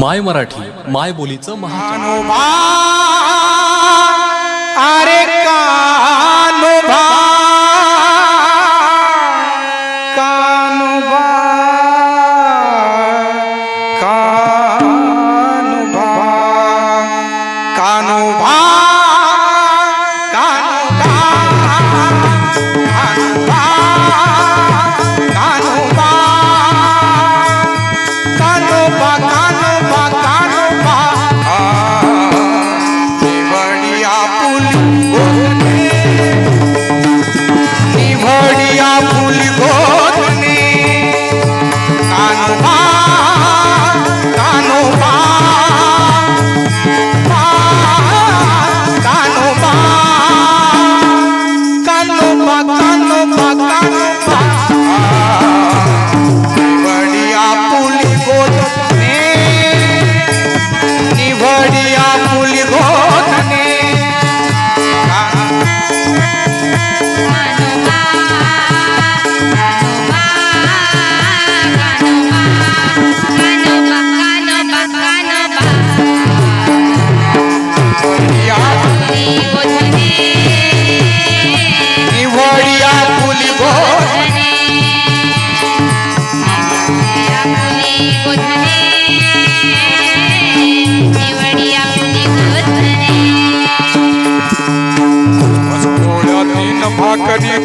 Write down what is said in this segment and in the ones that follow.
माय मराठी माय बोलीचं महा अरे का?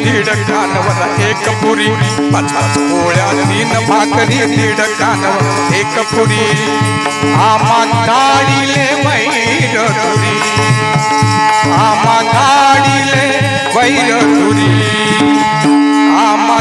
दीड कानवर एक पुरी. पचास पोळ्या तीन भाकरी दीड कानवर एक पुरी. आमा गाडीले वैर तुरी. आमा गाडीले वैर तुरी. आमा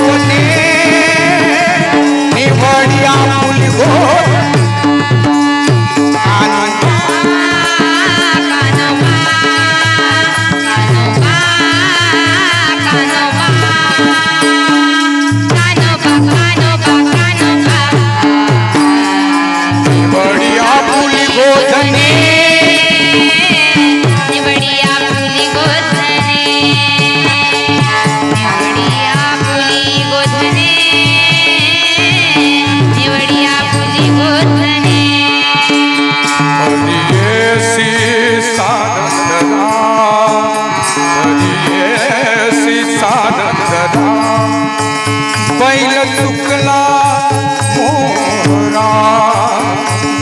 Oh,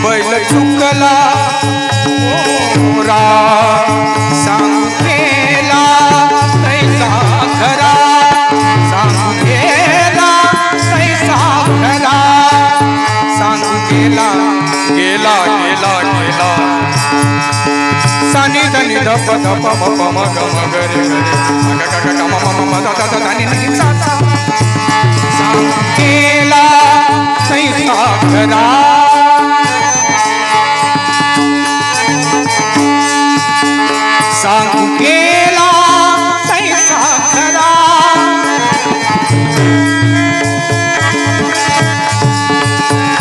बैल चुकला. मोरा सांगेला तैसा खरा. सांगेला तैसा खरा. सांगेला गेला गेला गेला. सानी धनी धप धप मप मग मगरे मग मम मम दा दा दा नी सा सा सांगेला तैसा खरा. सांगू केला तैसा खरा.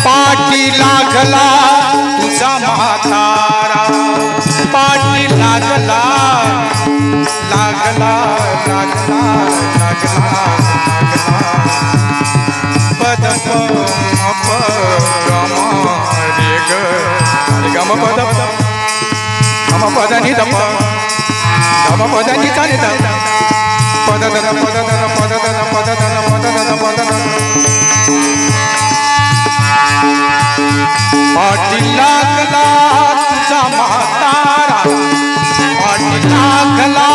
पाठी लागला तुझा म्हातारा. पाठी लागला लागला लागला लागला पद गम पद पद नि द प गम पद नि बाबा पदांनी चालत पद धन पद धन पद धन पद धन पद धन पद धन पाटीला कला तुझा म्हातारा. पाटीला कला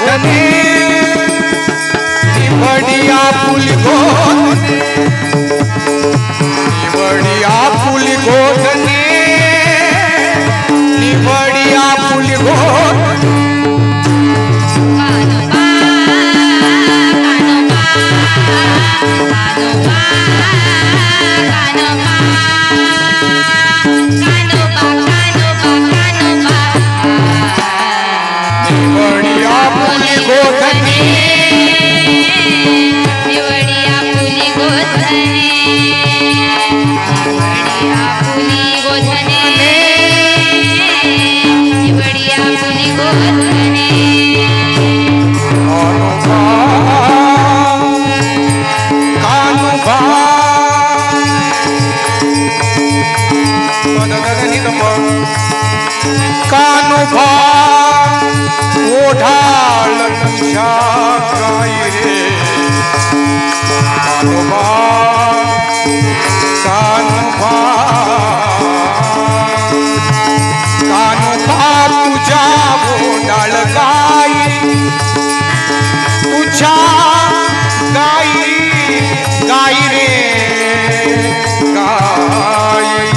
गोठने बढ़िया फुल गो Música तुबा कानुबा कानुबा तुझ्या बोंडाळ गाई तुझ्या गाई गाई रे गाई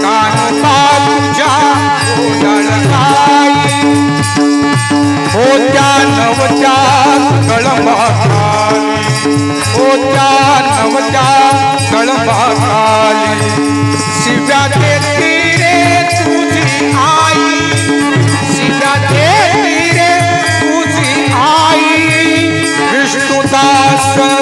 कानुबा तुझ्या बोंडाळ गाई होत्या नवत्या कळंबा ओच्या नवच्या कळपाखाली. शिव्या देती रे तुझी आई. शिव्या देती रे तुझी आई. विष्णुदास